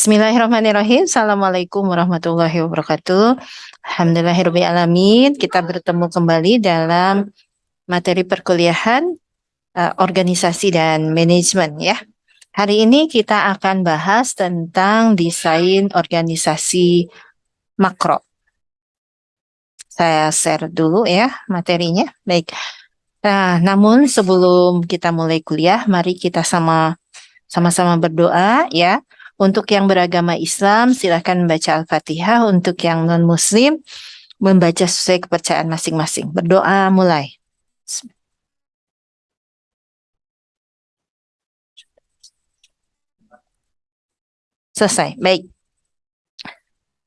Bismillahirrahmanirrahim. Assalamualaikum warahmatullahi wabarakatuh. Alhamdulillahirrahmanirrahim. Kita bertemu kembali dalam materi perkuliahan uh, organisasi dan manajemen ya. Hari ini kita akan bahas tentang desain organisasi makro. Saya share dulu ya materinya. Baik. Nah, namun sebelum kita mulai kuliah, mari kita sama sama-sama berdoa ya. Untuk yang beragama Islam, silahkan membaca Al-Fatihah. Untuk yang non-Muslim, membaca sesuai kepercayaan masing-masing. Berdoa mulai. Selesai. Baik.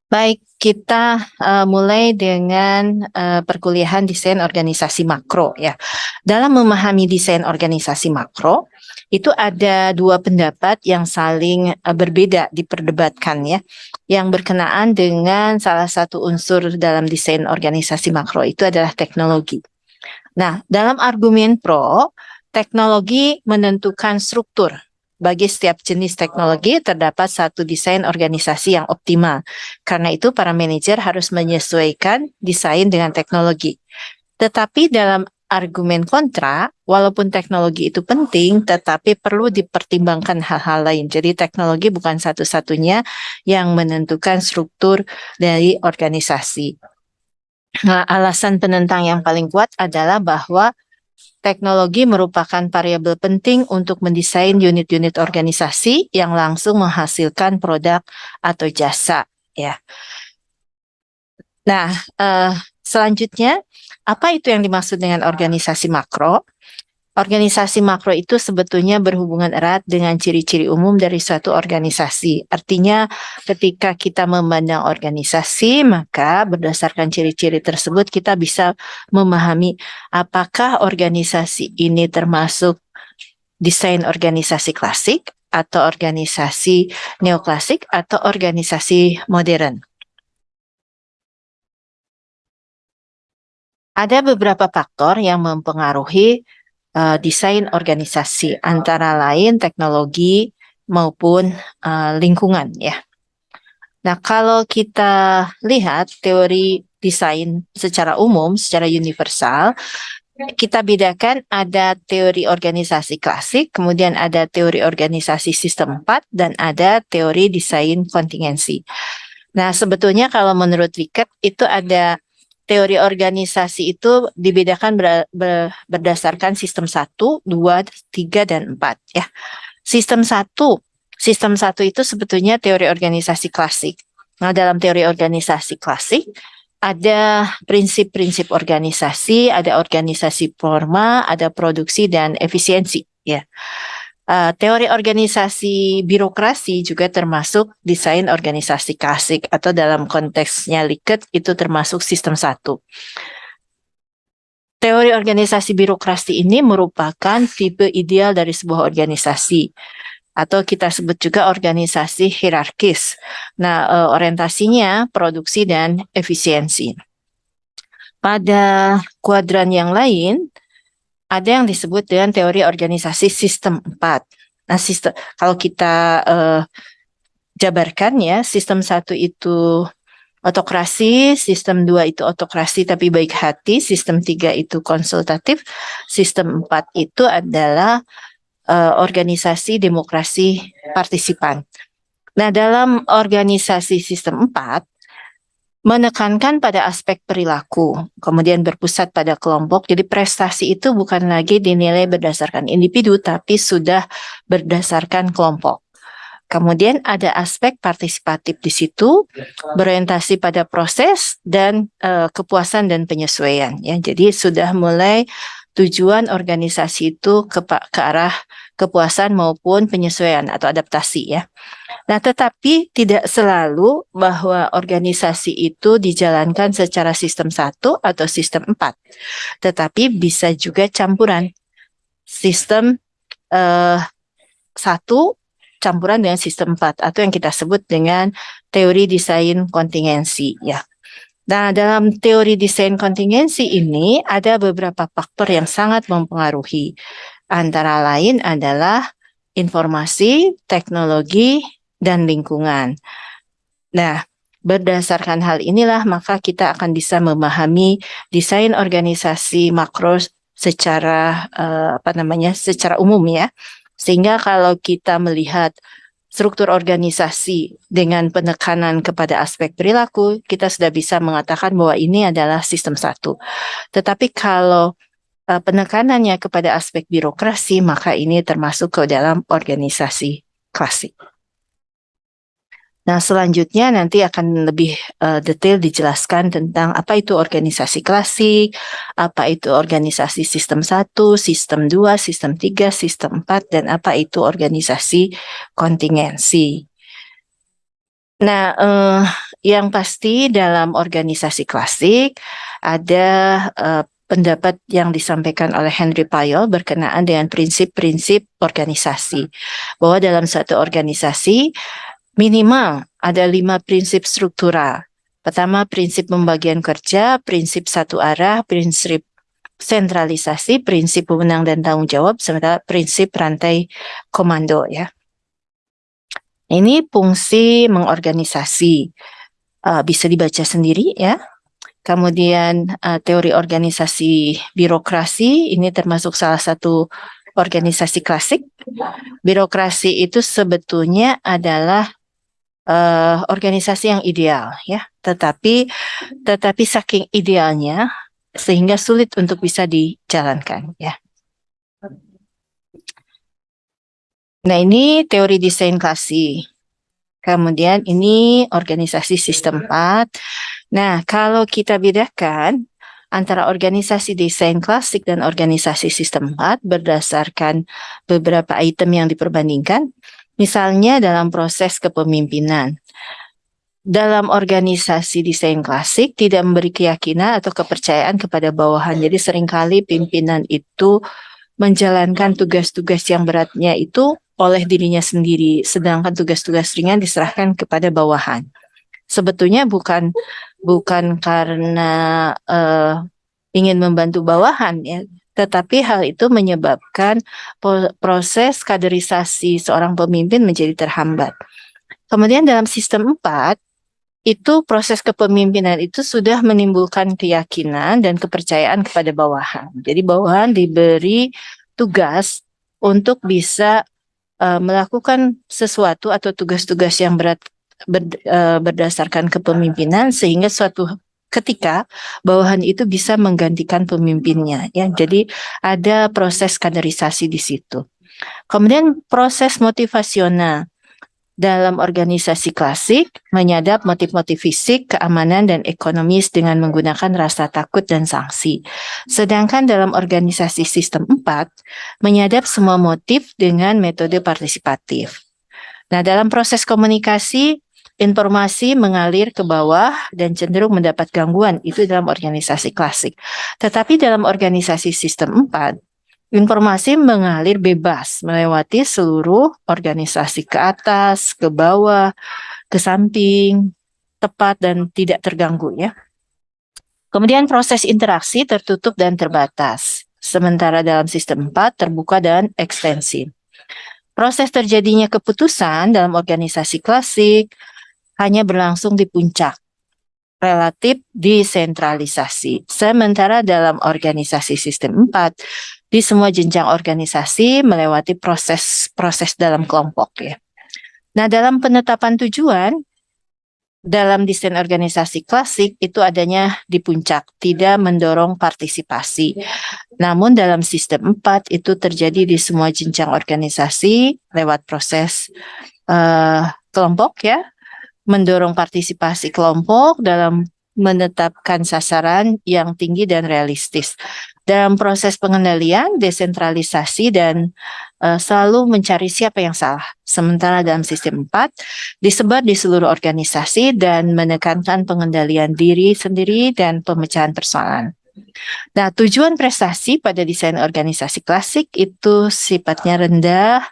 Baik, kita uh, mulai dengan uh, perkuliahan desain organisasi makro ya. Dalam memahami desain organisasi makro, itu ada dua pendapat yang saling uh, berbeda diperdebatkan ya, yang berkenaan dengan salah satu unsur dalam desain organisasi makro itu adalah teknologi. Nah, dalam argumen pro, teknologi menentukan struktur. Bagi setiap jenis teknologi terdapat satu desain organisasi yang optimal. Karena itu para manajer harus menyesuaikan desain dengan teknologi. Tetapi dalam argumen kontra, walaupun teknologi itu penting, tetapi perlu dipertimbangkan hal-hal lain. Jadi teknologi bukan satu-satunya yang menentukan struktur dari organisasi. Nah, alasan penentang yang paling kuat adalah bahwa teknologi merupakan variabel penting untuk mendesain unit-unit organisasi yang langsung menghasilkan produk atau jasa. Ya. Nah, uh, selanjutnya apa itu yang dimaksud dengan organisasi makro? Organisasi makro itu sebetulnya berhubungan erat dengan ciri-ciri umum dari suatu organisasi. Artinya ketika kita memandang organisasi, maka berdasarkan ciri-ciri tersebut kita bisa memahami apakah organisasi ini termasuk desain organisasi klasik atau organisasi neoklasik atau organisasi modern. Ada beberapa faktor yang mempengaruhi uh, desain organisasi, antara lain teknologi maupun uh, lingkungan ya. Nah, kalau kita lihat teori desain secara umum, secara universal, kita bedakan ada teori organisasi klasik, kemudian ada teori organisasi sistem 4, dan ada teori desain kontingensi. Nah, sebetulnya kalau menurut Ricket itu ada teori organisasi itu dibedakan ber, ber, berdasarkan sistem 1, 2, 3, dan 4 ya. Sistem 1, sistem 1 itu sebetulnya teori organisasi klasik. Nah, dalam teori organisasi klasik ada prinsip-prinsip organisasi, ada organisasi forma, ada produksi dan efisiensi ya. Uh, teori organisasi birokrasi juga termasuk desain organisasi klasik atau dalam konteksnya Likert itu termasuk sistem satu. Teori organisasi birokrasi ini merupakan tipe ideal dari sebuah organisasi atau kita sebut juga organisasi hierarkis. Nah, uh, orientasinya produksi dan efisiensi. Pada kuadran yang lain, ada yang disebut dengan teori organisasi sistem 4. Nah, sistem kalau kita uh, jabarkan ya, sistem satu itu otokrasi, sistem dua itu otokrasi tapi baik hati, sistem tiga itu konsultatif, sistem empat itu adalah uh, organisasi demokrasi partisipan. Nah, dalam organisasi sistem empat menekankan pada aspek perilaku, kemudian berpusat pada kelompok. Jadi prestasi itu bukan lagi dinilai berdasarkan individu, tapi sudah berdasarkan kelompok. Kemudian ada aspek partisipatif di situ, berorientasi pada proses dan uh, kepuasan dan penyesuaian. Ya, jadi sudah mulai tujuan organisasi itu ke, ke arah kepuasan maupun penyesuaian atau adaptasi ya. Nah, tetapi tidak selalu bahwa organisasi itu dijalankan secara sistem satu atau sistem empat, tetapi bisa juga campuran sistem eh, satu campuran dengan sistem empat atau yang kita sebut dengan teori desain kontingensi ya. Nah, dalam teori desain kontingensi ini ada beberapa faktor yang sangat mempengaruhi. Antara lain adalah informasi, teknologi, dan lingkungan. Nah, berdasarkan hal inilah maka kita akan bisa memahami desain organisasi makro secara uh, apa namanya secara umum ya. Sehingga kalau kita melihat struktur organisasi dengan penekanan kepada aspek perilaku, kita sudah bisa mengatakan bahwa ini adalah sistem satu. Tetapi kalau uh, penekanannya kepada aspek birokrasi, maka ini termasuk ke dalam organisasi klasik. Nah, selanjutnya nanti akan lebih uh, detail dijelaskan tentang apa itu organisasi klasik, apa itu organisasi sistem 1, sistem 2, sistem 3, sistem 4, dan apa itu organisasi kontingensi. Nah, uh, yang pasti dalam organisasi klasik ada uh, pendapat yang disampaikan oleh Henry Payol berkenaan dengan prinsip-prinsip organisasi. Bahwa dalam satu organisasi Minimal ada lima prinsip struktural. Pertama, prinsip pembagian kerja, prinsip satu arah, prinsip sentralisasi, prinsip pemenang dan tanggung jawab, serta prinsip rantai komando ya. Ini fungsi mengorganisasi. Uh, bisa dibaca sendiri ya. Kemudian uh, teori organisasi birokrasi, ini termasuk salah satu organisasi klasik. Birokrasi itu sebetulnya adalah uh, organisasi yang ideal ya. Tetapi tetapi saking idealnya sehingga sulit untuk bisa dijalankan ya. Nah ini teori desain klasik kemudian ini organisasi sistem 4 nah kalau kita bedakan antara organisasi desain klasik dan organisasi sistem 4 berdasarkan beberapa item yang diperbandingkan Misalnya dalam proses kepemimpinan. Dalam organisasi desain klasik tidak memberi keyakinan atau kepercayaan kepada bawahan. Jadi sering kali pimpinan itu menjalankan tugas-tugas yang beratnya itu oleh dirinya sendiri, sedangkan tugas-tugas ringan diserahkan kepada bawahan. Sebetulnya bukan bukan karena uh, ingin membantu bawahan ya, tetapi hal itu menyebabkan proses kaderisasi seorang pemimpin menjadi terhambat. Kemudian dalam sistem 4, itu proses kepemimpinan itu sudah menimbulkan keyakinan dan kepercayaan kepada bawahan. Jadi bawahan diberi tugas untuk bisa uh, melakukan sesuatu atau tugas-tugas yang berat ber, uh, berdasarkan kepemimpinan sehingga suatu ketika bawahan itu bisa menggantikan pemimpinnya ya. Jadi ada proses kaderisasi di situ. Kemudian proses motivasional dalam organisasi klasik menyadap motif-motif fisik, keamanan, dan ekonomis dengan menggunakan rasa takut dan sanksi. Sedangkan dalam organisasi sistem 4 menyadap semua motif dengan metode partisipatif. Nah, dalam proses komunikasi informasi mengalir ke bawah dan cenderung mendapat gangguan itu dalam organisasi klasik. Tetapi dalam organisasi sistem 4, informasi mengalir bebas melewati seluruh organisasi ke atas, ke bawah, ke samping, tepat dan tidak terganggu ya. Kemudian proses interaksi tertutup dan terbatas. Sementara dalam sistem 4 terbuka dan ekstensif. Proses terjadinya keputusan dalam organisasi klasik hanya berlangsung di puncak relatif desentralisasi. Sementara dalam organisasi sistem 4, di semua jenjang organisasi melewati proses-proses dalam kelompok ya. Nah, dalam penetapan tujuan, dalam desain organisasi klasik itu adanya di puncak, tidak mendorong partisipasi. Namun dalam sistem 4 itu terjadi di semua jenjang organisasi lewat proses uh, kelompok ya, mendorong partisipasi kelompok dalam menetapkan sasaran yang tinggi dan realistis. Dalam proses pengendalian, desentralisasi, dan uh, selalu mencari siapa yang salah. Sementara dalam sistem 4, disebar di seluruh organisasi dan menekankan pengendalian diri sendiri dan pemecahan persoalan. Nah, tujuan prestasi pada desain organisasi klasik itu sifatnya rendah,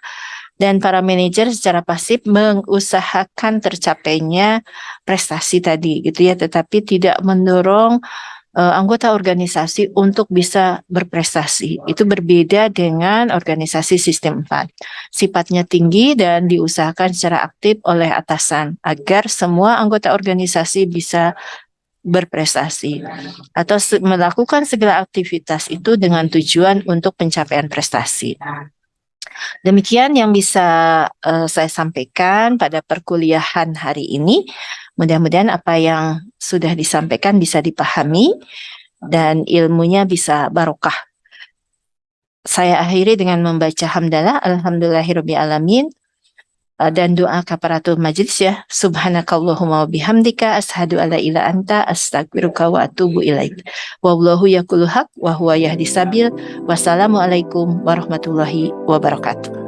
dan para manajer secara pasif mengusahakan tercapainya prestasi tadi gitu ya tetapi tidak mendorong uh, anggota organisasi untuk bisa berprestasi. Itu berbeda dengan organisasi sistem 4. Sifatnya tinggi dan diusahakan secara aktif oleh atasan agar semua anggota organisasi bisa berprestasi atau melakukan segala aktivitas itu dengan tujuan untuk pencapaian prestasi. Demikian yang bisa uh, saya sampaikan pada perkuliahan hari ini. Mudah-mudahan apa yang sudah disampaikan bisa dipahami dan ilmunya bisa barokah. Saya akhiri dengan membaca hamdalah alhamdulillahirabbil eh, dan doa kaparatul majlis ya. Subhanakallahumma wa bihamdika ashadu alla ila anta astagfiruka wa atubu ilaik. Wallahu yakulu haq wa huwa yahdi sabil. Wassalamualaikum warahmatullahi wabarakatuh